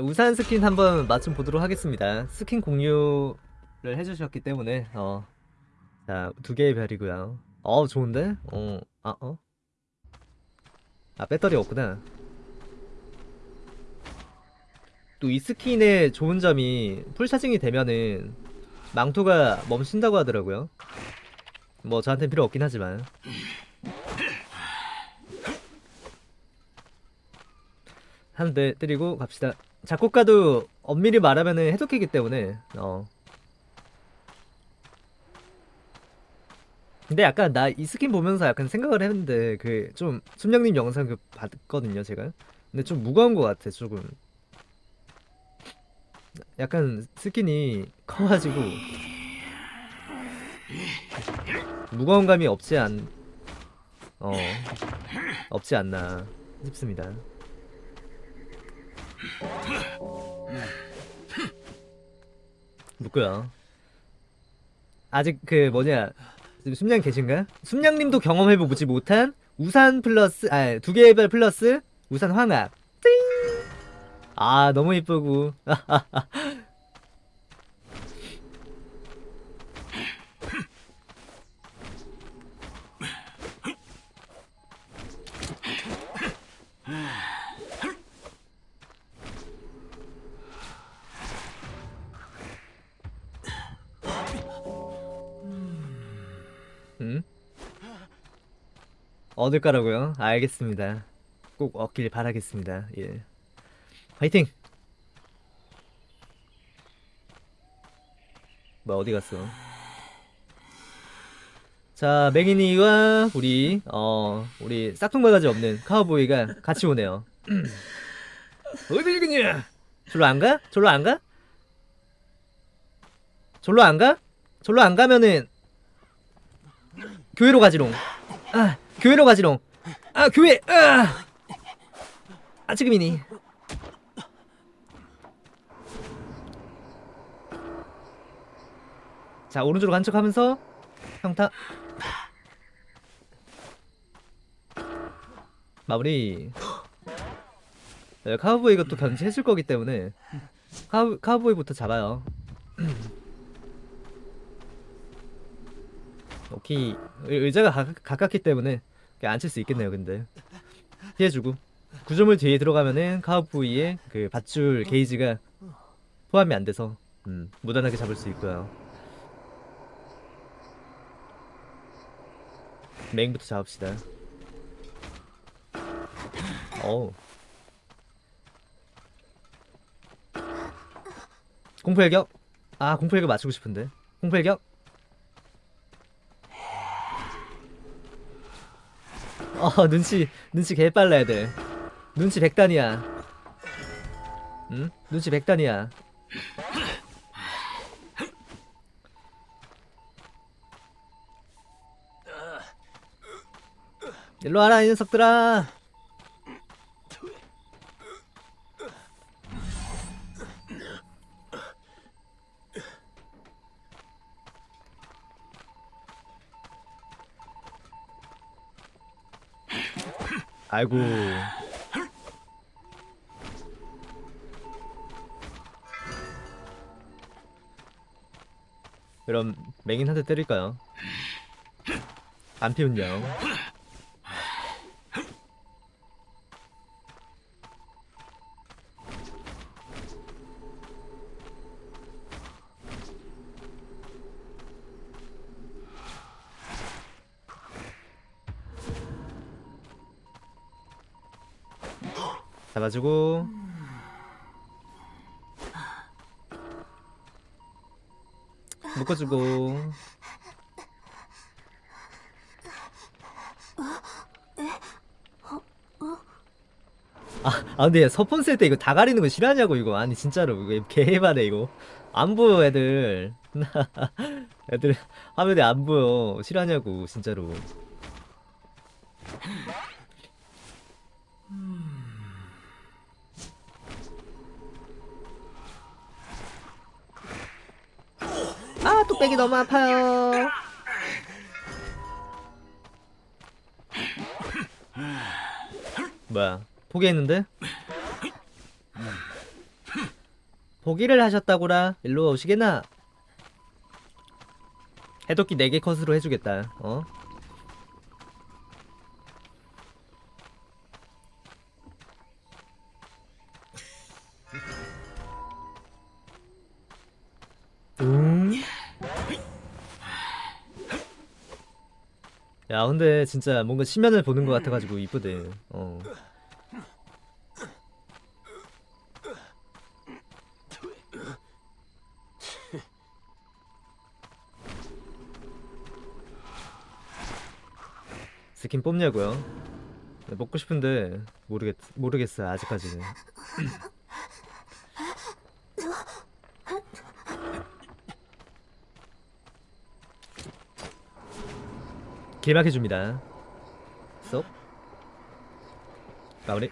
자, 우산 스킨 한번 맛 좀 보도록 하겠습니다. 스킨 공유를 해주셨기 때문에 어. 자, 두 개의 별이고요. 어, 좋은데? 어, 아, 어? 아, 배터리 없구나. 또 이 스킨의 좋은 점이 풀 차징이 되면은 망토가 멈춘다고 하더라고요. 뭐 저한텐 필요 없긴 하지만. 한 대 때리고 갑시다. 작곡가도 엄밀히 말하면은 해독기기 때문에 어. 근데 약간 나 이 스킨 보면서 약간 생각을 했는데 그 좀 순영님 영상 그 봤거든요 제가. 근데 좀 무거운 것 같아 조금. 약간 스킨이 커가지고 무거운 감이 없지 않, 어, 없지 않나 싶습니다. 묻고요. 아직 그 뭐냐 지금 숨냥 계신가요? 숨냥님도 경험해보지 못한 우산 플러스 아 두 개의 별 플러스 우산 황합. 띵! 아 너무 이쁘고 얻을 거라고요? 알겠습니다. 꼭 얻길 바라겠습니다. 예. 화이팅! 뭐 어디 갔어? 자, 맹인이와 우리 어 우리 싹퉁바가지 없는 카우보이가 같이 오네요. 어디 그냐? 절로 안 가? 절로 안 가? 절로 안 가? 절로 안 가면은 교회로 가지롱. 아, 교회로 가지롱. 아, 교회. 아, 아 지금이니. 자, 오른쪽으로 간 척하면서 평타. 마무리. 네, 카우보이가 또 변신했을 거기 때문에 카우, 카우보이부터 잡아요. 오케이. 의- 의자가 가, 가깝기 때문에 앉힐 수 있겠네요 근데. 피해주고. 구조물 뒤에 들어가면은 카우보이의 그 밧줄 게이지가 포함이 안 돼서 음, 무난하게 잡을 수 있고요. 메인부터 잡읍시다. 어우. 공포일격? 아 공포일격 맞추고 싶은데. 공포일격 어 눈치 눈치 개빨라 애들 눈치 백단이야. 응? 눈치 백단이야. 일로 와라 이 녀석들아 아이고 그럼 맹인 한대 때릴까요? 안 피운요 잡아주고. 묶어주고. 아, 아 근데 서폰 쓸 때 이거 다 가리는 거 싫어하냐고 이거. 아니 진짜로. 이거 개해바네 이거. 안 보여 애들. 애들 화면에 안 보여. 싫어하냐고 진짜로 아 뚝배기 너무 아파요 뭐야 포기했는데? 포기를 하셨다고라 일로 오시게나 해독기 4개 컷으로 해주겠다 어? 야 근데 진짜 뭔가 심연을 보는 것 같아가지고 이쁘대 어. 스킨 뽑냐고요? 네, 먹고 싶은데 모르겠 모르겠어요 아직까지는. 길막해 줍니다. 쏙 마무리.